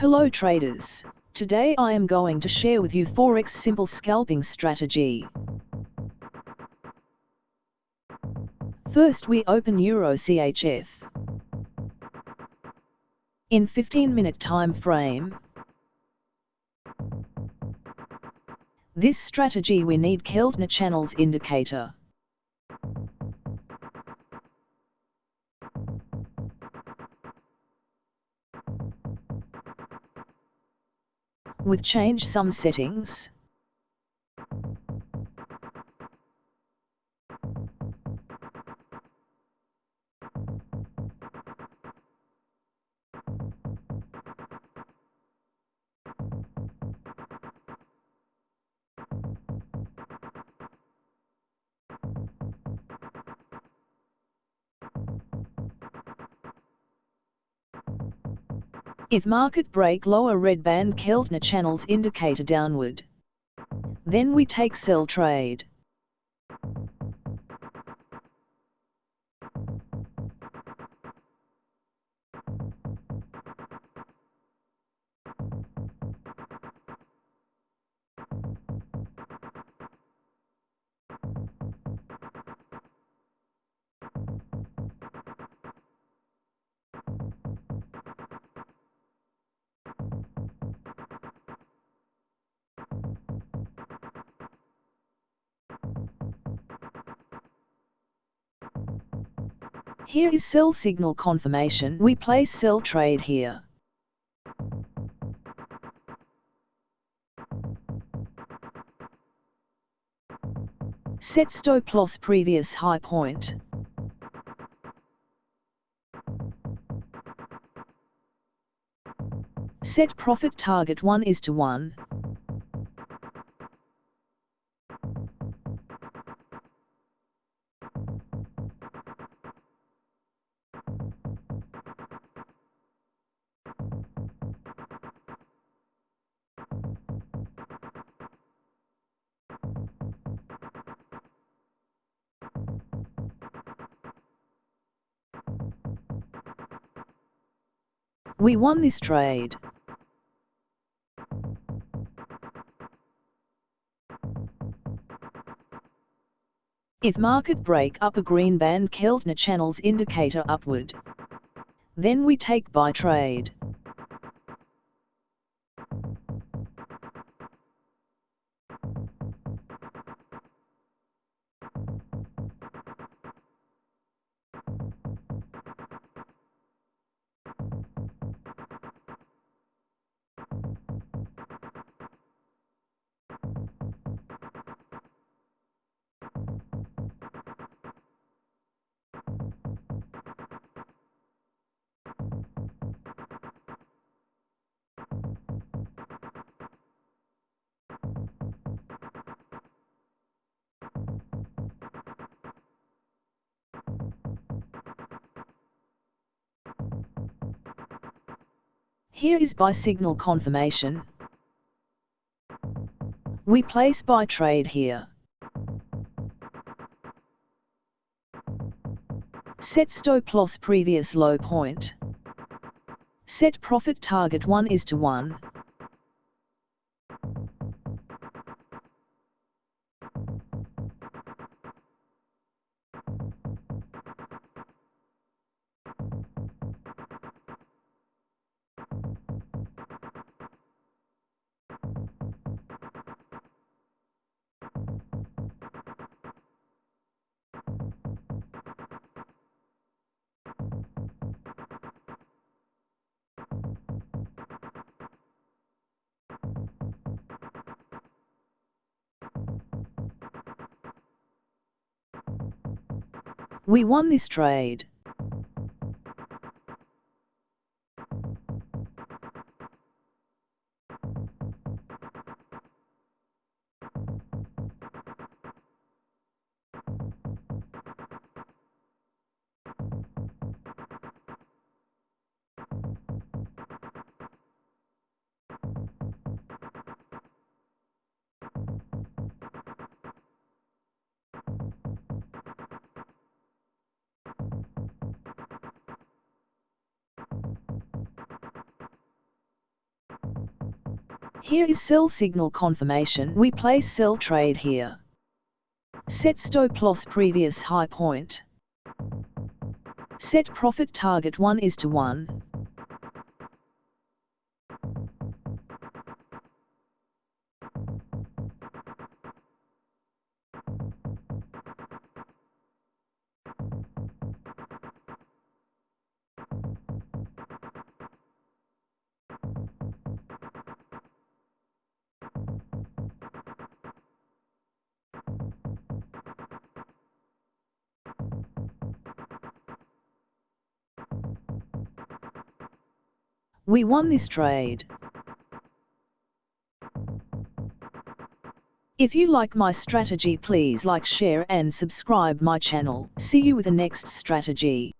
Hello traders. Today I am going to share with you Forex simple scalping strategy. First we open Euro CHF. In 15 minute time frame. This strategy we need Keltner channels indicator. With change some settings. If market break lower red band Keltner channels indicator downward. Then we take sell trade. Here is sell signal confirmation. We place sell trade here. Set stop loss previous high point. Set profit target 1 is to 1. We won this trade. If market break up a green band Keltner channels indicator upward. Then we take buy trade. Here is buy signal confirmation. We place buy trade here. Set stop loss previous low point. Set profit target 1 is to 1. We won this trade. Here is sell signal confirmation. We place sell trade here. Set stop loss previous high point. Set profit target 1 is to 1. We won this trade. If you like my strategy please like share and subscribe my channel. See you with the next strategy.